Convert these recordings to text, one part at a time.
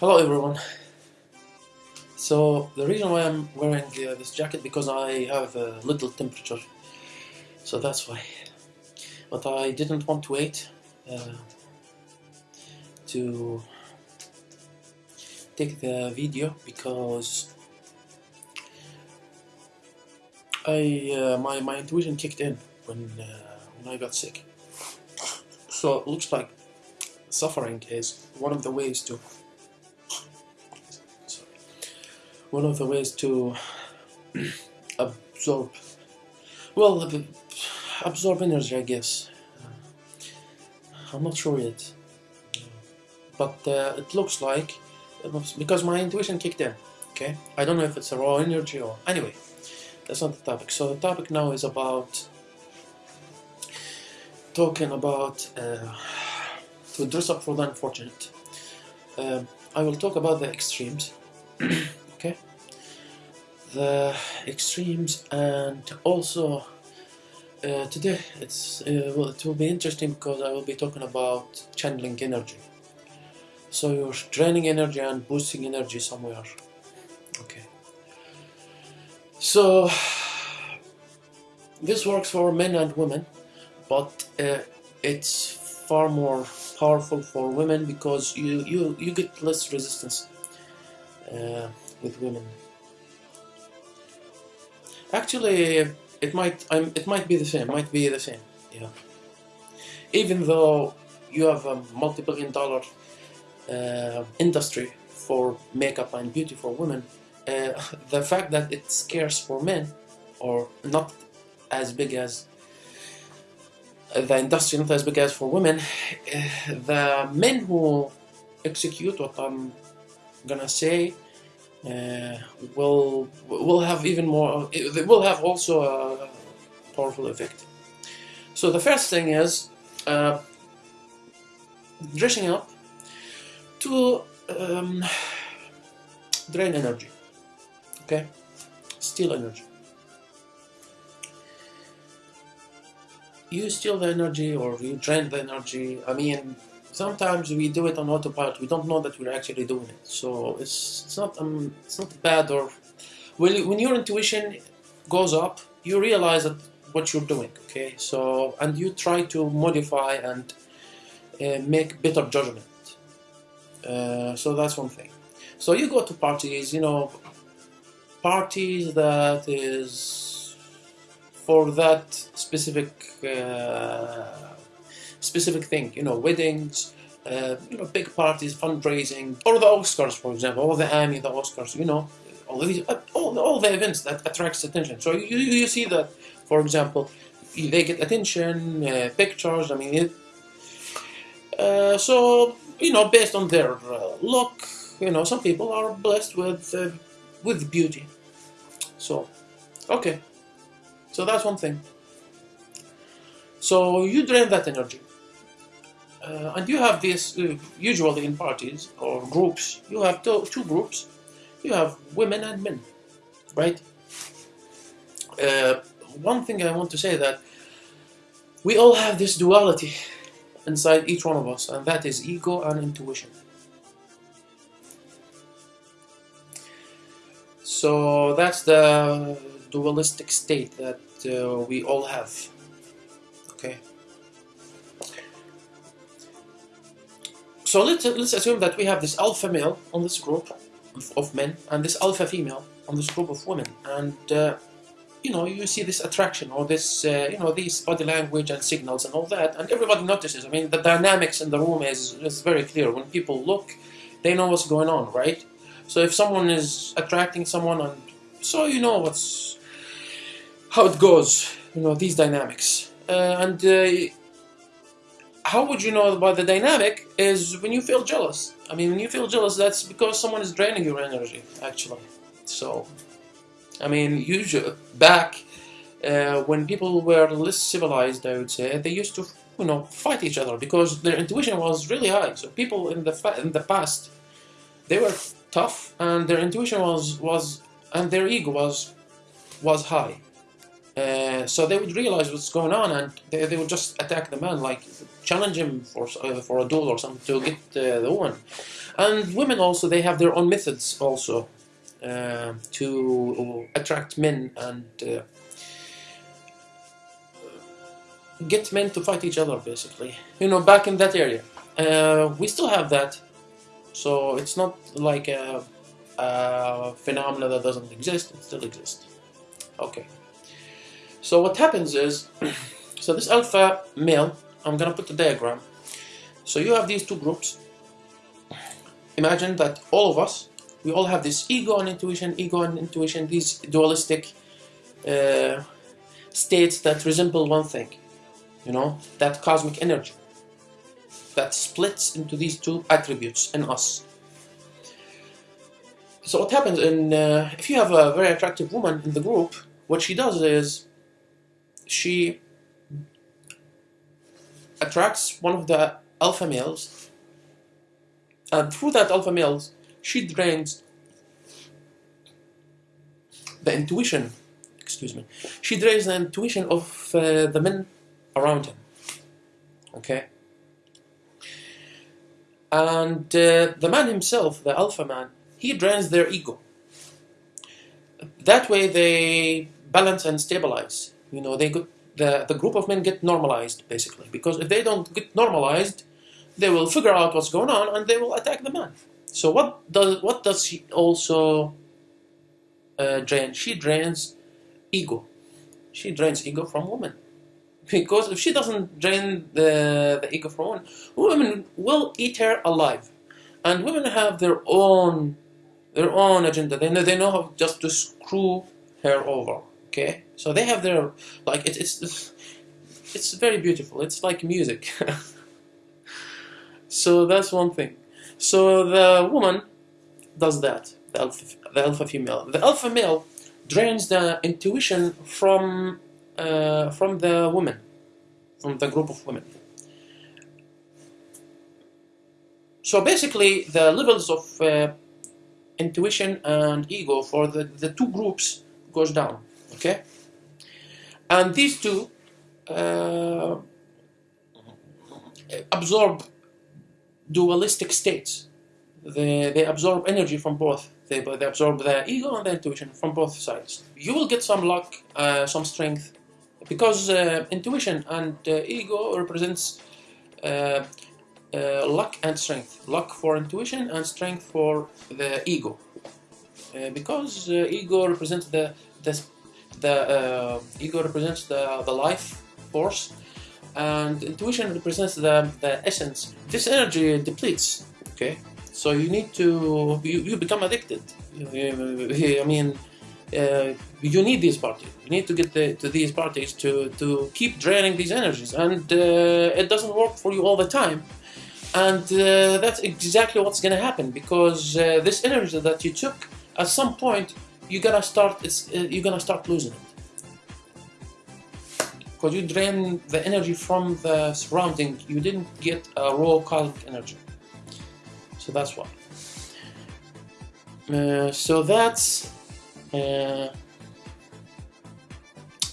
Hello everyone. So the reason why I'm wearing uh, this jacket because I have a little temperature, so that's why. But I didn't want to wait uh, to take the video because I uh, my my intuition kicked in when uh, when I got sick. So it looks like suffering is one of the ways to one of the ways to absorb well absorb energy I guess I'm not sure yet but uh, it looks like because my intuition kicked in okay I don't know if it's a raw energy or anyway that's not the topic so the topic now is about talking about uh, to dress up for the unfortunate. Um, I will talk about the extremes? The extremes, and also uh, today it's uh, well, it will be interesting because I will be talking about channeling energy. So you're draining energy and boosting energy somewhere. Okay. So this works for men and women, but uh, it's far more powerful for women because you you you get less resistance uh, with women. Actually, it might I'm, it might be the same. Might be the same. Yeah. Even though you have a multi-billion dollar uh, industry for makeup and beauty for women, uh, the fact that it's scarce for men, or not as big as the industry, not as big as for women, uh, the men who execute what I'm gonna say will will have even more. They will have also a powerful effect. So the first thing is uh, dressing up to um, drain energy. Okay, steal energy. You steal the energy or you drain the energy. I mean, sometimes we do it on autopilot. We don't know that we're actually doing it. So it's it's not um it's not bad or when when your intuition goes up, you realize that what you're doing. Okay, so and you try to modify and uh, make better judgment. Uh, so that's one thing. So you go to parties, you know, parties that is for that specific uh, specific thing, you know, weddings, uh, you know, big parties, fundraising, or the Oscars, for example, or the Emmy, the Oscars, you know, all these, uh, all, the- all the events that attracts attention. So you, you you see that, for example, they get attention, uh, pictures. I mean, it, uh, so you know, based on their uh, look, you know, some people are blessed with uh, with beauty. So, okay, so that's one thing. So you drain that energy. Uh, and you have this uh, usually in parties or groups. You have two, two groups. You have women and men, right? Uh, one thing I want to say that we all have this duality inside each one of us, and that is ego and intuition. So that's the dualistic state that uh, we all have. Okay. So let's let's assume that we have this alpha male on this group of, men and this alpha female on this group of women, and uh, you know you see this attraction or this uh, you know these body language and signals and all that, and everybody notices. I mean, the dynamics in the room is is very clear. When people look, they know what's going on, right? So if someone is attracting someone, and so you know what's how it goes. You know these dynamics, uh, and uh, how would you know about the dynamic is when you feel jealous. I mean, when you feel jealous, that's because someone is draining your energy, actually. So, I mean, usually back uh, when people were less civilized, I would say they used to, you know, fight each other because their intuition was really high. So people in the in the past, they were tough, and their intuition was was and their ego was was high. Uh, so they would realize what's going on, and they, they would just attack the man like challenge him for uh, for a duel or something to get uh, the woman. And women also they have their own methods also uh, to attract men and uh, get men to fight each other basically. You know, back in that area, uh, we still have that. So it's not like a, a phenomena that doesn't exist; it still exists. Okay. So what happens is, so this alpha male, I'm gonna put the diagram. So you have these two groups. Imagine that all of us, we all have this ego and intuition, ego and intuition, these dualistic uh, states that resemble one thing, you know, that cosmic energy that splits into these two attributes in us. So what happens in, uh, if you have a very attractive woman in the group, what she does is she attracts one of the alpha males and through that alpha males she drains the intuition excuse me she drains the intuition of uh, the men around him okay? And uh, the man himself the alpha man he drains their ego. That way they balance and stabilize you know, they get, the, the group of men get normalized, basically. Because if they don't get normalized, they will figure out what's going on and they will attack the man. So what does what does she also uh, drain? She drains ego. She drains ego from women. Because if she doesn't drain the, the ego from women, women will eat her alive. And women have their own their own agenda. They know they know how just to screw her over. Okay, so they have their like it, it's it's very beautiful. It's like music. so that's one thing. So the woman does that. The alpha, the alpha female. The alpha male drains the intuition from uh, from the woman, from the group of women. So basically, the levels of uh, intuition and ego for the, the two groups goes down. Okay? And these two uh, absorb dualistic states. They, they absorb energy from both. They, they absorb the ego and the intuition from both sides. You will get some luck, uh, some strength, because uh, intuition and uh, ego represents uh, uh, luck and strength. Luck for intuition and strength for the ego. because ego represents the, the the uh, ego represents the, the life force and intuition represents the, the essence. This energy depletes okay? So you need to you, you become addicted. I mean uh, you need these parties. You need to get the, to these parties to to keep draining these energies and uh, it doesn't work for you all the time. And uh, that's exactly what's going to happen because uh, this energy that you took at some point you're gonna start it's uh, you're gonna start losing it. Because you drain the energy from the surrounding. You didn't get a raw cosmic energy. So that's why. Uh, so that's uh,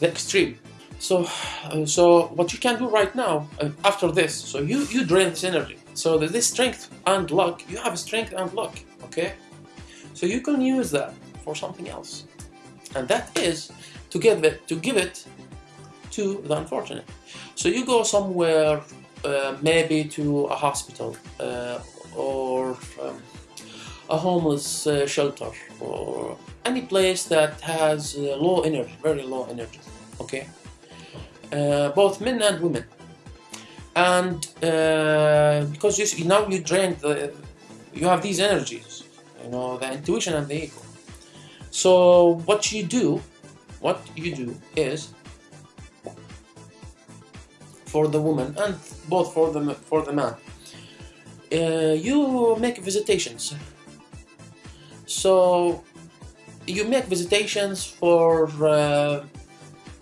the extreme. So uh, so what you can do right now uh, after this so you you drain this energy. So this strength and luck. You have strength and luck okay? So you can use that for something else. And that is to give it, to give it to the unfortunate. So you go somewhere, uh, maybe to a hospital uh, or um, a homeless uh, shelter or any place that has uh, low energy, very low energy, okay? Uh, both men and women. And uh, because you, now you drain the, you have these energies, you know, the intuition and the ego. So what you do, what you do is for the woman and both for the for the man, uh, you make visitations. So you make visitations for uh,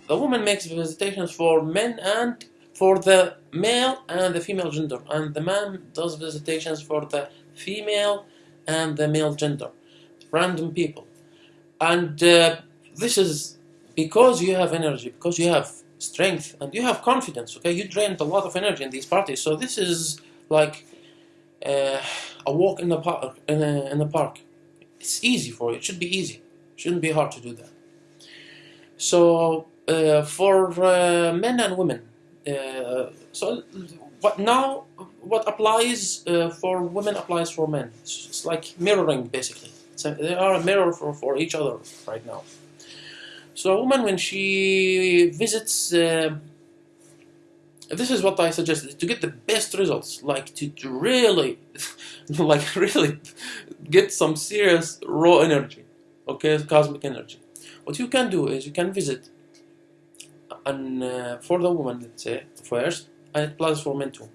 the woman makes visitations for men and for the male and the female gender, and the man does visitations for the female and the male gender, random people and uh, this is because you have energy because you have strength and you have confidence. Okay, you drained a lot of energy in these parties, so this is like uh, a walk in the park. In, a, in the park, it's easy for you. It should be easy. It shouldn't be hard to do that. So uh, for uh, men and women, uh, so what now? What applies uh, for women applies for men. It's, it's like mirroring, basically. They are a mirror for, for each other right now. So a woman, when she visits, uh, this is what I suggest to get the best results, like to, to really, like really get some serious raw energy, okay, cosmic energy. What you can do is you can visit, and uh, for the woman, let's say first, and it applies for men too.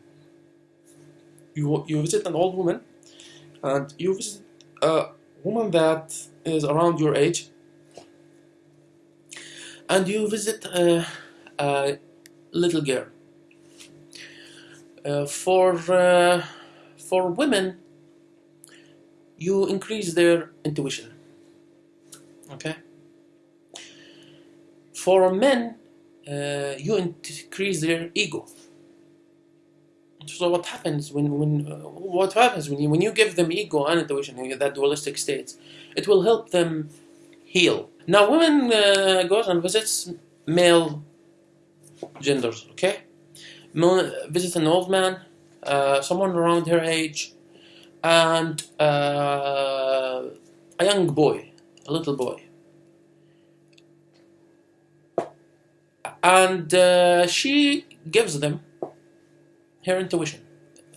You you visit an old woman, and you visit a woman that is around your age and you visit a, a little girl. Uh, for uh, for women, you increase their intuition. Okay. For men, uh, you increase their ego. So what happens when when uh, what happens when you when you give them ego and intuition, that dualistic states, it will help them heal now, women uh, goes and visits male genders. Okay, Male, visits an old man, uh, someone around her age, and uh, a young boy, a little boy. And uh, she gives them her intuition,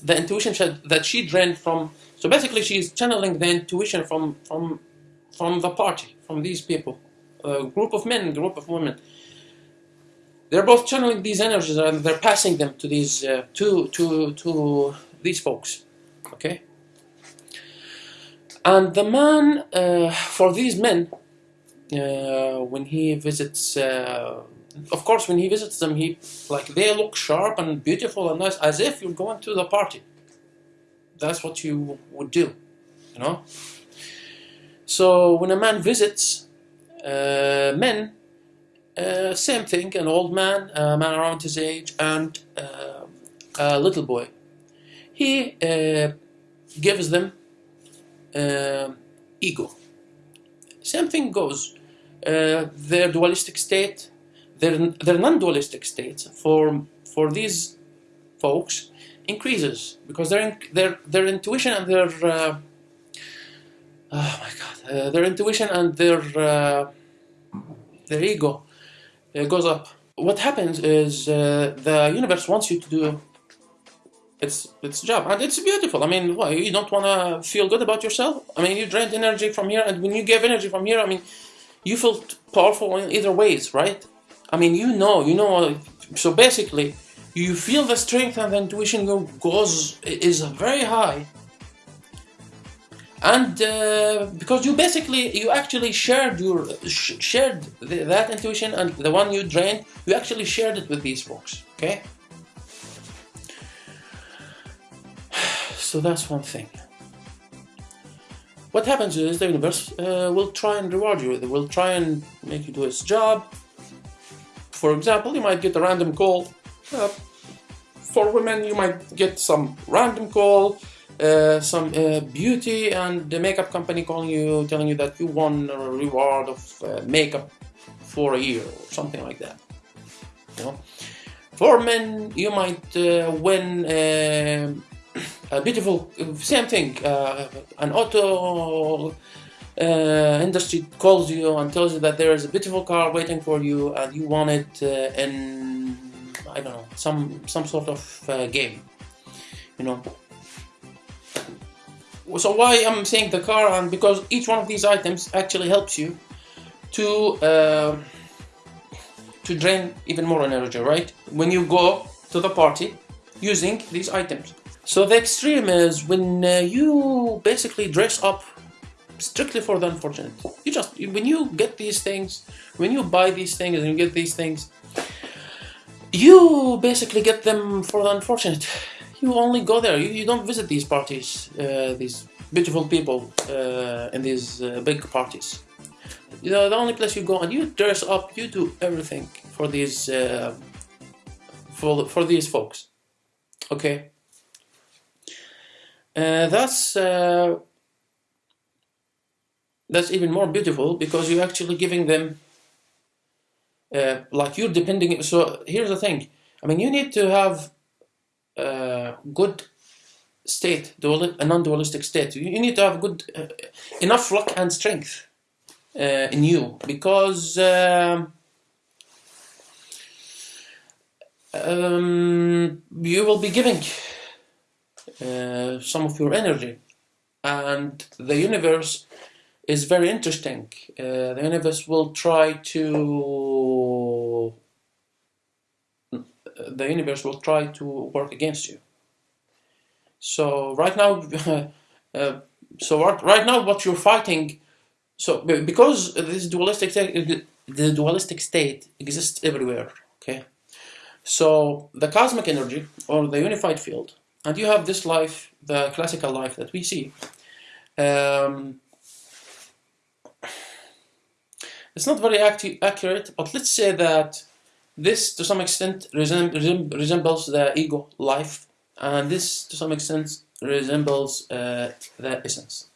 the intuition said that she drained from. So basically, she's channeling the intuition from from from the party, from these people, a group of men, group of women. They're both channeling these energies and they're passing them to these uh, to to to these folks. Okay. And the man, uh, for these men, uh, when he visits, uh, of course, when he visits them, he like they look sharp and beautiful and nice, as if you're going to the party. That's what you would do, you know. So when a man visits uh, men, uh, same thing, an old man, a man around his age, and uh, a little boy. He uh, gives them uh, ego. Same thing goes. Uh, their dualistic state, their, their non-dualistic states for, for these folks increases because their, their, their intuition and their oh my god, uh, their intuition and their uh, their ego uh, goes up. What happens is uh, the universe wants you to do its its job, and it's beautiful. I mean, why you don't want to feel good about yourself? I mean, you drained energy from here, and when you give energy from here, I mean, you feel powerful in either ways, right? I mean, you know, you know. So basically, you feel the strength and the intuition goes is very high. And uh, because you basically you actually shared your sh shared the, that intuition and the one you drained you actually shared it with these folks okay? So that's one thing. What happens is the universe uh, will try and reward you it will try and make you do its job for example you might get a random call uh, for women you might get some random call uh, some uh, beauty and the makeup company calling you, telling you that you won a reward of uh, makeup for a year or something like that. You know, for men, you might uh, win a beautiful, same thing. an auto industry calls you and tells you that there is a beautiful car waiting for you, and you want it in I don't know some some sort of game. You know, so why I'm saying the car and because each one of these items actually helps you to uh, to drain even more energy right when you go to the party using these items so the extreme is when uh, you basically dress up strictly for the unfortunate you just when you get these things when you buy these things and you get these things you basically get them for the unfortunate you only go there. You, you don't visit these parties, uh, these beautiful people uh, in these uh, big parties. You know, the only place you go and you dress up, you do everything for these uh, for for these folks. Okay. Uh, that's uh, that's even more beautiful because you're actually giving them uh, like you're depending. So here's the thing. I mean, you need to have uh, good state, dual, a non-dualistic state. You, you need to have good uh, enough luck and strength uh, in you because um, um, you will be giving uh, some of your energy and the universe is very interesting. Uh, the universe will try to the universe will try to work against you. So right now, uh, so right now, what you're fighting, so because this dualistic the dualistic state exists everywhere. Okay, so the cosmic energy or the unified field, and you have this life, the classical life that we see. Um, it's not very accurate, but let's say that this to some extent resembles the ego life and this to some extent resembles uh, the essence.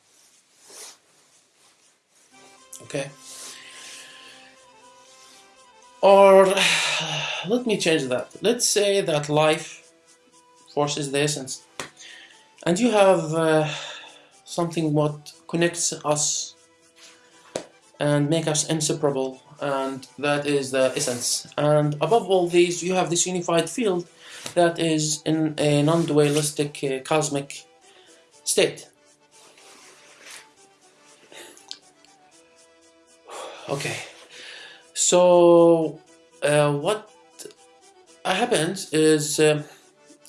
Okay. Or let me change that. Let's say that life forces the essence, and you have uh, something what connects us and make us inseparable, and that is the essence. And above all these, you have this unified field that is in a non-dualistic uh, cosmic state. Okay, so uh, what happens is uh,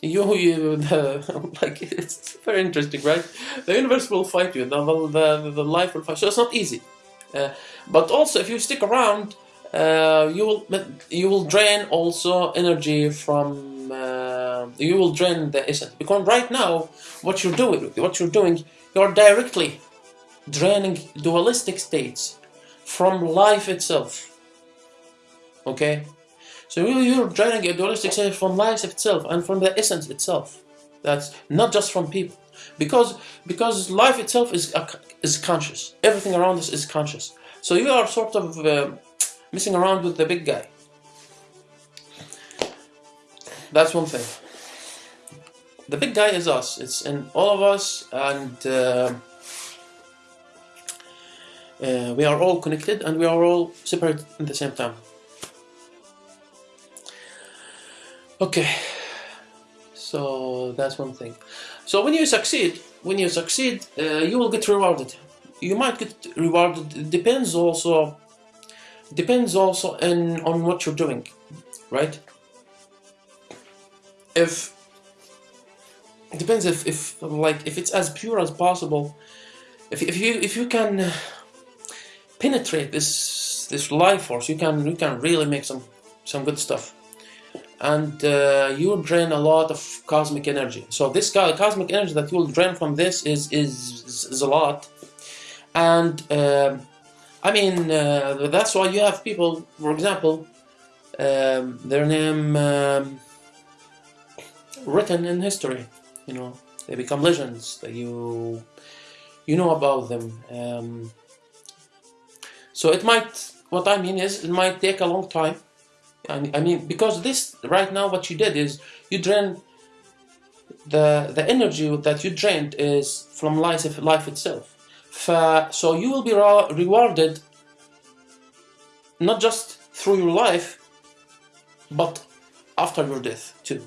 you, you like it's very interesting, right? The universe will fight you, the, the, the life will fight. So it's not easy, but also if you stick around, uh, you will you will drain also energy from uh, you will drain the essence because right now what you're doing what you're doing you're directly draining dualistic states from life itself. Okay? So you're draining a dualistic state from life itself and from the essence itself. That's not just from people because because life itself is is conscious everything around us is conscious so you are sort of uh, messing around with the big guy that's one thing. The big guy is us. It's in all of us, and uh, uh, we are all connected, and we are all separate at the same time. Okay, so that's one thing. So when you succeed, when you succeed, uh, you will get rewarded. You might get rewarded. It depends also. Depends also in on what you're doing, right? if it depends if, if like if it's as pure as possible if, if you if you can penetrate this this life force you can you can really make some some good stuff and uh, you drain a lot of cosmic energy so this guy cosmic energy that you will drain from this is is, is a lot and uh, I mean uh, that's why you have people for example um, their name um, written in history. You know, they become legends that you you know about them. Um, so it might. What I mean is, it might take a long time. I, mean, because this right now, what you did is you drained the the energy that you drained is from life life itself. So you will be rewarded not just through your life, but after your death too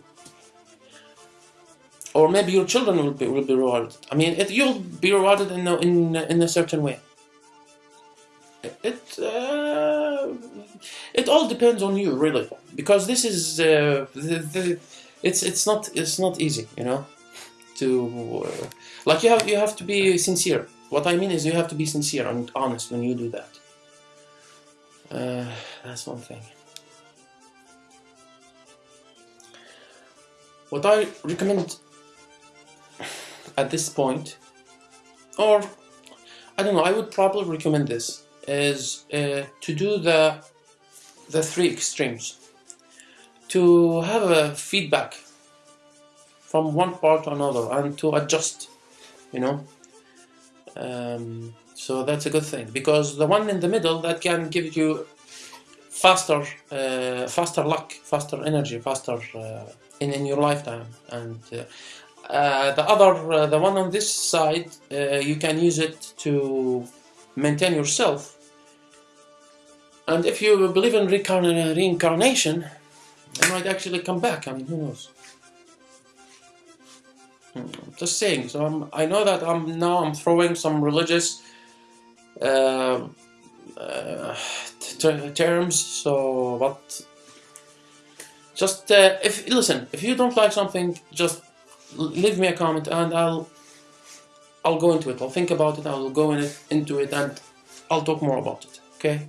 or maybe your children will be will be rewarded. I mean, it, you'll be rewarded in a, in in a certain way. It uh, it all depends on you, really, because this is uh, the, the it's it's not it's not easy, you know, to uh, like you have you have to be sincere. What I mean is you have to be sincere and honest when you do that. Uh, that's one thing. What I recommend at this point or I don't know I would probably recommend this is uh, to do the the three extremes. To have a feedback from one part to another and to adjust you know um, so that's a good thing. Because the one in the middle that can give you faster uh, faster luck faster energy faster uh, in, in your lifetime. And uh, uh, the other uh, the one on this side uh, you can use it to maintain yourself and if you believe in reincarn- reincarnation it might actually come back. I mean who knows? Hmm, just saying. So I'm, I know that I'm now I'm throwing some religious uh, uh, terms. So but just uh, if listen if you don't like something just leave me a comment and I'll I'll go into it. I'll think about it. I'll go in it, into it and I'll talk more about it. Okay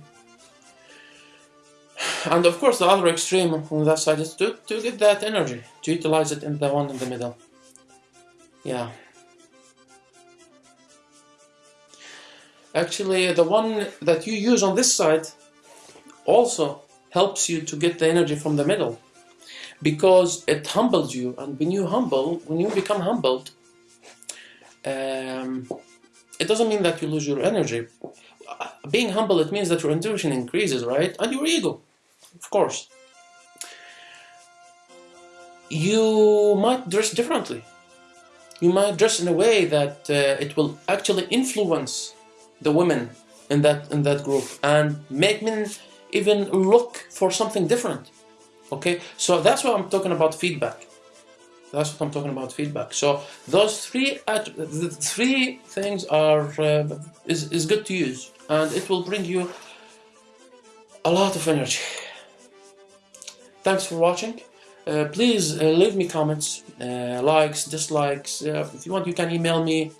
and of course the other extreme on that side is to, to get that energy to utilize it in the one in the middle. Yeah. Actually the one that you use on this side also helps you to get the energy from the middle. Because it humbles you and when you humble when you become humbled um, it doesn't mean that you lose your energy. Being humble it means that your intuition increases right? And your ego of course. You might dress differently. You might dress in a way that uh, it will actually influence the women in that in that group and make men even look for something different okay? So that's what i'm talking about feedback. That's what i'm talking about feedback. So those three the three things are uh, is, is good to use and it will bring you a lot of energy thanks for watching. Uh, please uh, leave me comments uh, likes dislikes. Uh, if you want you can email me.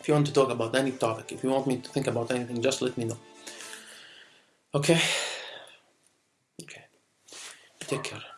If you want to talk about any topic if you want me to think about anything just let me know. Okay. Okay. Take care